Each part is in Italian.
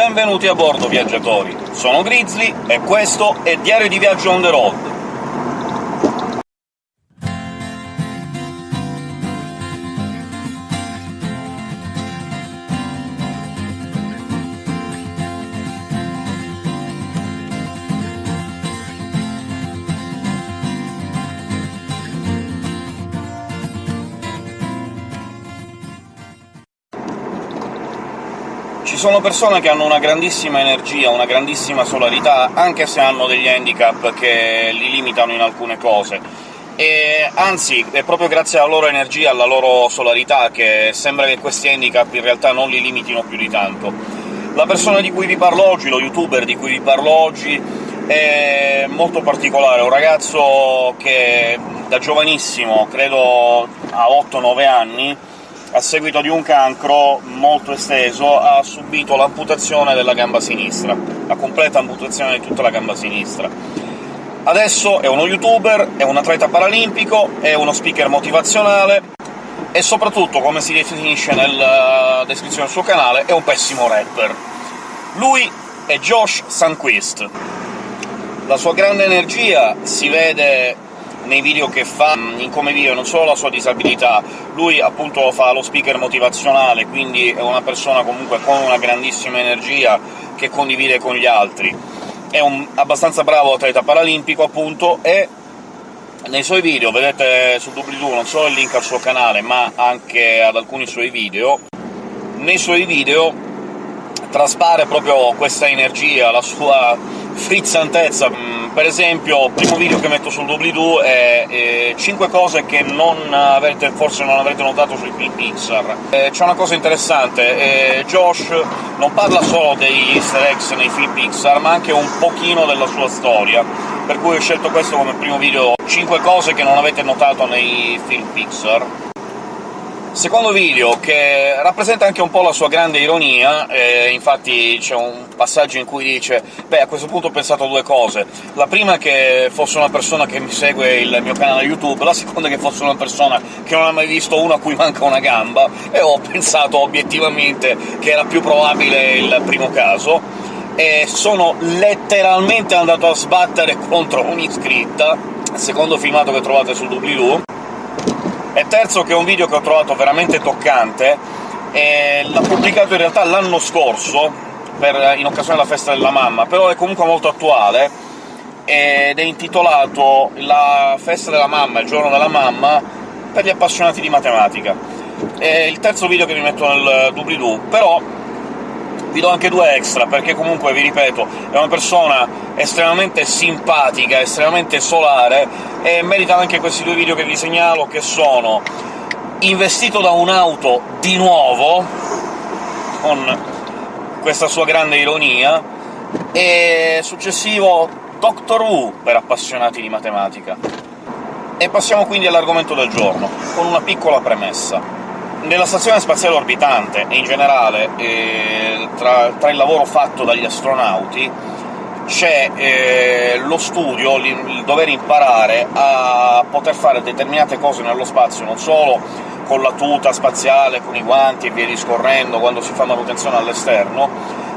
benvenuti a bordo, viaggiatori! Sono Grizzly, e questo è Diario di Viaggio on the road. Sono persone che hanno una grandissima energia, una grandissima solarità, anche se hanno degli handicap che li limitano in alcune cose. E anzi, è proprio grazie alla loro energia, alla loro solarità, che sembra che questi handicap in realtà non li limitino più di tanto. La persona di cui vi parlo oggi, lo youtuber di cui vi parlo oggi, è molto particolare, un ragazzo che da giovanissimo, credo a 8-9 anni, a seguito di un cancro molto esteso, ha subito l'amputazione della gamba sinistra, la completa amputazione di tutta la gamba sinistra. Adesso è uno youtuber, è un atleta paralimpico, è uno speaker motivazionale, e soprattutto, come si definisce nella descrizione del suo canale, è un pessimo rapper. Lui è Josh Sunquist. La sua grande energia si vede nei video che fa, in come vive non solo la sua disabilità, lui appunto fa lo speaker motivazionale, quindi è una persona comunque con una grandissima energia che condivide con gli altri. È un abbastanza bravo atleta paralimpico, appunto, e nei suoi video, vedete su doobly-doo non solo il link al suo canale, ma anche ad alcuni suoi video, nei suoi video traspare proprio questa energia, la sua frizzantezza. Per esempio, il primo video che metto sul doobly-doo è eh, 5 cose che non avete, forse non avrete notato sui film Pixar. Eh, C'è una cosa interessante, eh, Josh non parla solo degli easter eggs nei film Pixar, ma anche un pochino della sua storia, per cui ho scelto questo come primo video 5 cose che non avete notato nei film Pixar. Secondo video, che rappresenta anche un po' la sua grande ironia, eh, infatti c'è un passaggio in cui dice «Beh, a questo punto ho pensato a due cose. La prima che fosse una persona che mi segue il mio canale YouTube, la seconda che fosse una persona che non ha mai visto uno a cui manca una gamba, e ho pensato obiettivamente che era più probabile il primo caso, e sono letteralmente andato a sbattere contro un'iscritta, secondo filmato che trovate sul doobly-doo, e terzo, che è un video che ho trovato veramente toccante, e l'ha pubblicato in realtà l'anno scorso, per, in occasione della festa della mamma, però è comunque molto attuale, ed è intitolato «La festa della mamma, il giorno della mamma per gli appassionati di matematica». È il terzo video che vi metto nel doobly-doo, però vi do anche due extra, perché comunque, vi ripeto, è una persona estremamente simpatica, estremamente solare, e merita anche questi due video che vi segnalo, che sono investito da un'auto di nuovo, con questa sua grande ironia, e successivo Doctor Who per appassionati di matematica. E passiamo quindi all'argomento del giorno, con una piccola premessa. Nella stazione spaziale orbitante, e in generale eh, tra, tra, il lavoro fatto dagli astronauti, c'è eh, lo studio, il, dover imparare a poter fare determinate cose nello spazio, non solo con la tuta spaziale, con i guanti e via discorrendo, quando si fa manutenzione all'esterno,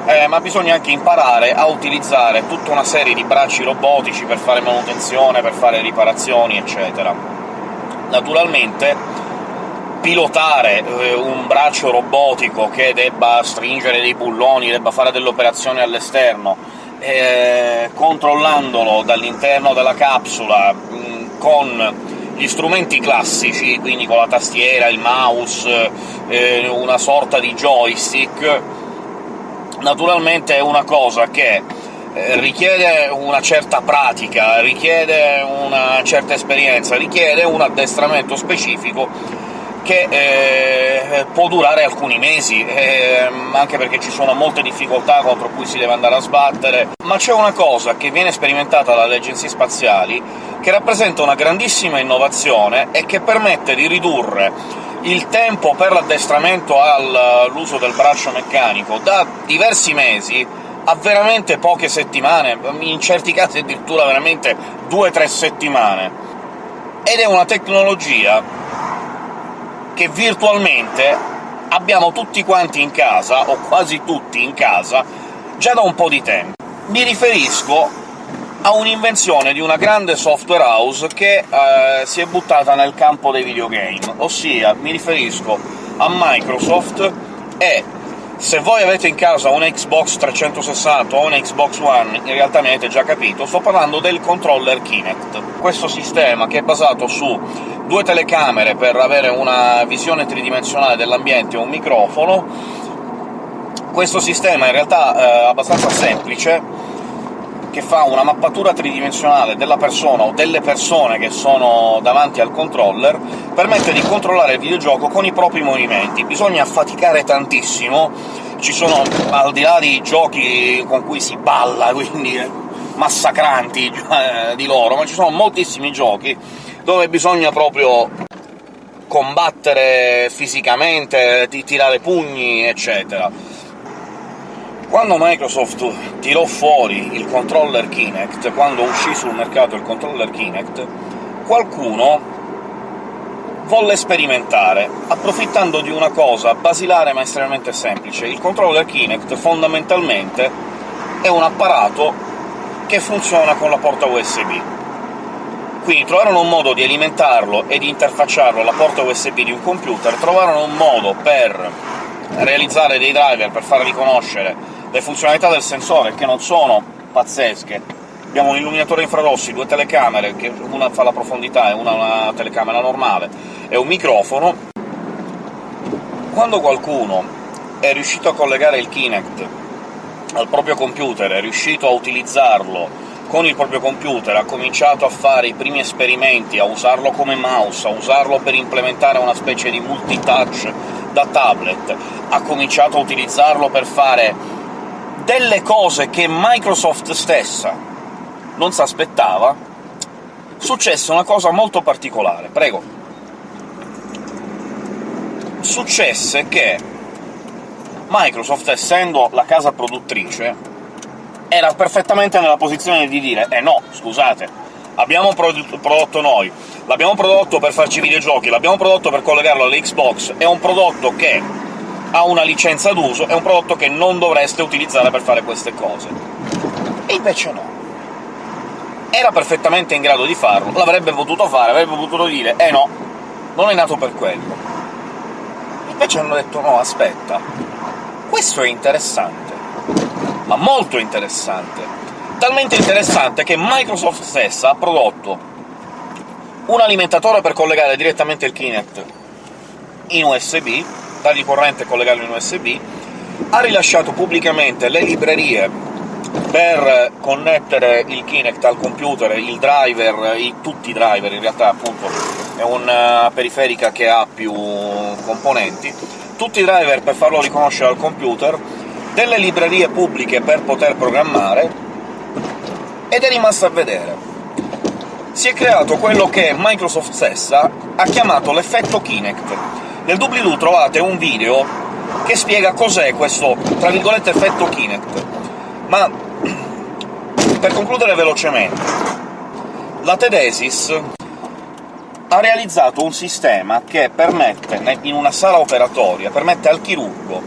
eh, ma bisogna anche imparare a utilizzare tutta una serie di bracci robotici per fare manutenzione, per fare riparazioni, eccetera. Naturalmente pilotare eh, un braccio robotico che debba stringere dei bulloni, debba fare delle operazioni all'esterno, eh, controllandolo dall'interno della capsula mh, con gli strumenti classici, quindi con la tastiera, il mouse, eh, una sorta di joystick, naturalmente è una cosa che eh, richiede una certa pratica, richiede una certa esperienza, richiede un addestramento specifico che eh, può durare alcuni mesi, eh, anche perché ci sono molte difficoltà contro cui si deve andare a sbattere. Ma c'è una cosa che viene sperimentata dalle agenzie spaziali che rappresenta una grandissima innovazione e che permette di ridurre il tempo per l'addestramento all'uso del braccio meccanico da diversi mesi a veramente poche settimane, in certi casi addirittura veramente due o tre settimane. Ed è una tecnologia che virtualmente abbiamo tutti quanti in casa, o quasi tutti in casa, già da un po' di tempo. Mi riferisco a un'invenzione di una grande software house che eh, si è buttata nel campo dei videogame, ossia mi riferisco a Microsoft e se voi avete in casa una Xbox 360 o una Xbox One, in realtà mi avete già capito, sto parlando del controller Kinect. Questo sistema, che è basato su due telecamere per avere una visione tridimensionale dell'ambiente e un microfono, questo sistema in realtà è abbastanza semplice, che fa una mappatura tridimensionale della persona o delle persone che sono davanti al controller, permette di controllare il videogioco con i propri movimenti. Bisogna faticare tantissimo, ci sono, al di là di giochi con cui si balla, quindi massacranti eh, di loro, ma ci sono moltissimi giochi dove bisogna proprio combattere fisicamente, tirare pugni, eccetera quando Microsoft tirò fuori il controller Kinect, quando uscì sul mercato il controller Kinect, qualcuno volle sperimentare, approfittando di una cosa basilare ma estremamente semplice. Il controller Kinect, fondamentalmente, è un apparato che funziona con la porta USB. Quindi trovarono un modo di alimentarlo e di interfacciarlo alla porta USB di un computer, trovarono un modo per realizzare dei driver per far riconoscere le funzionalità del sensore, che non sono pazzesche. Abbiamo un illuminatore infrarossi, due telecamere, che una fa la profondità e una una telecamera normale, e un microfono. Quando qualcuno è riuscito a collegare il Kinect al proprio computer, è riuscito a utilizzarlo con il proprio computer, ha cominciato a fare i primi esperimenti, a usarlo come mouse, a usarlo per implementare una specie di multitouch da tablet, ha cominciato a utilizzarlo per fare delle cose che Microsoft stessa non si aspettava, successe una cosa molto particolare. Prego. Successe che Microsoft, essendo la casa produttrice, era perfettamente nella posizione di dire «Eh no, scusate, abbiamo prodotto noi, l'abbiamo prodotto per farci videogiochi, l'abbiamo prodotto per collegarlo all'Xbox, è un prodotto che ha una licenza d'uso, è un prodotto che non dovreste utilizzare per fare queste cose. E invece no. Era perfettamente in grado di farlo, l'avrebbe potuto fare, avrebbe potuto dire «eh no, non è nato per quello». Invece hanno detto «no, aspetta, questo è interessante, ma molto interessante». Talmente interessante che Microsoft stessa ha prodotto un alimentatore per collegare direttamente il Kinect in USB, dargli corrente e collegarlo in USB, ha rilasciato pubblicamente le librerie per connettere il Kinect al computer, il driver, i, tutti i driver in realtà, appunto, è una periferica che ha più componenti, tutti i driver per farlo riconoscere al computer, delle librerie pubbliche per poter programmare, ed è rimasto a vedere. Si è creato quello che Microsoft stessa ha chiamato l'effetto Kinect, nel doobly-doo trovate un video che spiega cos'è questo, tra virgolette, effetto Kinect. Ma, per concludere velocemente, la Tedesis ha realizzato un sistema che permette, in una sala operatoria, permette al chirurgo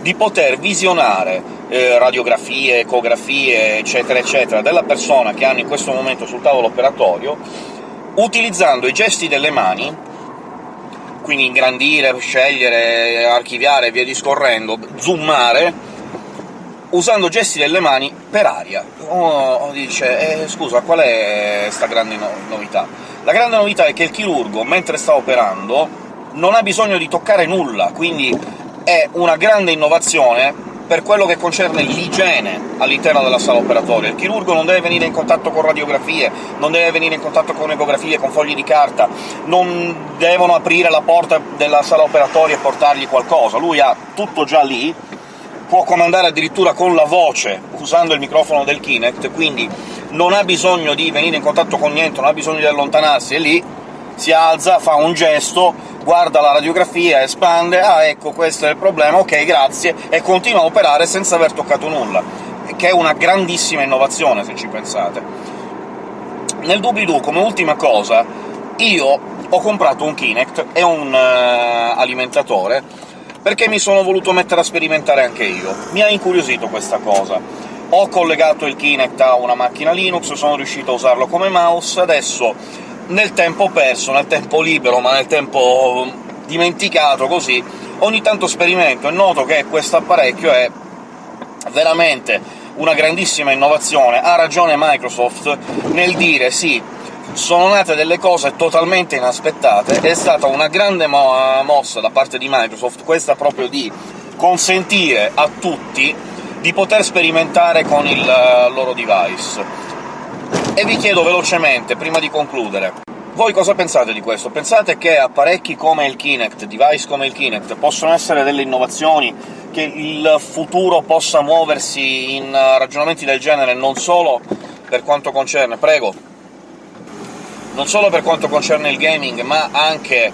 di poter visionare eh, radiografie, ecografie, eccetera eccetera, della persona che hanno in questo momento sul tavolo operatorio, utilizzando i gesti delle mani quindi ingrandire, scegliere, archiviare e via discorrendo, zoomare, usando gesti delle mani per aria. Uno dice eh, «scusa, qual è questa grande no novità?» La grande novità è che il chirurgo, mentre sta operando, non ha bisogno di toccare nulla, quindi è una grande innovazione per quello che concerne l'igiene all'interno della sala operatoria. Il chirurgo non deve venire in contatto con radiografie, non deve venire in contatto con ecografie, con fogli di carta, non devono aprire la porta della sala operatoria e portargli qualcosa, lui ha tutto già lì, può comandare addirittura con la voce, usando il microfono del Kinect, quindi non ha bisogno di venire in contatto con niente, non ha bisogno di allontanarsi, è lì, si alza, fa un gesto, guarda la radiografia, espande, ah ecco questo è il problema, ok, grazie, e continua a operare senza aver toccato nulla, che è una grandissima innovazione, se ci pensate. Nel doobly-doo, come ultima cosa, io ho comprato un Kinect e un uh, alimentatore perché mi sono voluto mettere a sperimentare anche io. Mi ha incuriosito questa cosa. Ho collegato il Kinect a una macchina Linux, sono riuscito a usarlo come mouse, adesso nel tempo perso, nel tempo libero, ma nel tempo dimenticato così, ogni tanto sperimento e noto che questo apparecchio è veramente una grandissima innovazione. Ha ragione Microsoft nel dire sì, sono nate delle cose totalmente inaspettate, è stata una grande mo mossa da parte di Microsoft questa proprio di consentire a tutti di poter sperimentare con il loro device. E vi chiedo velocemente, prima di concludere, voi cosa pensate di questo? Pensate che apparecchi come il Kinect, device come il Kinect, possono essere delle innovazioni, che il futuro possa muoversi in ragionamenti del genere non solo per quanto concerne... prego! Non solo per quanto concerne il gaming, ma anche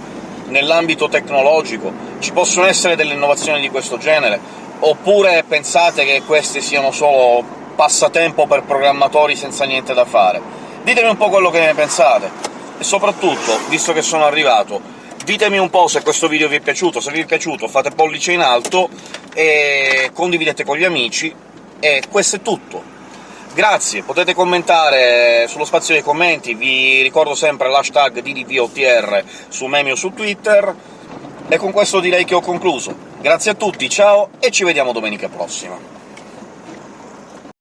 nell'ambito tecnologico? Ci possono essere delle innovazioni di questo genere? Oppure pensate che queste siano solo passatempo per programmatori senza niente da fare? Ditemi un po' quello che ne pensate. E soprattutto, visto che sono arrivato, ditemi un po' se questo video vi è piaciuto, se vi è piaciuto fate pollice in alto e condividete con gli amici, e questo è tutto. Grazie, potete commentare sullo spazio dei commenti, vi ricordo sempre l'hashtag DDVOTR su Meme o su Twitter, e con questo direi che ho concluso. Grazie a tutti, ciao, e ci vediamo domenica prossima.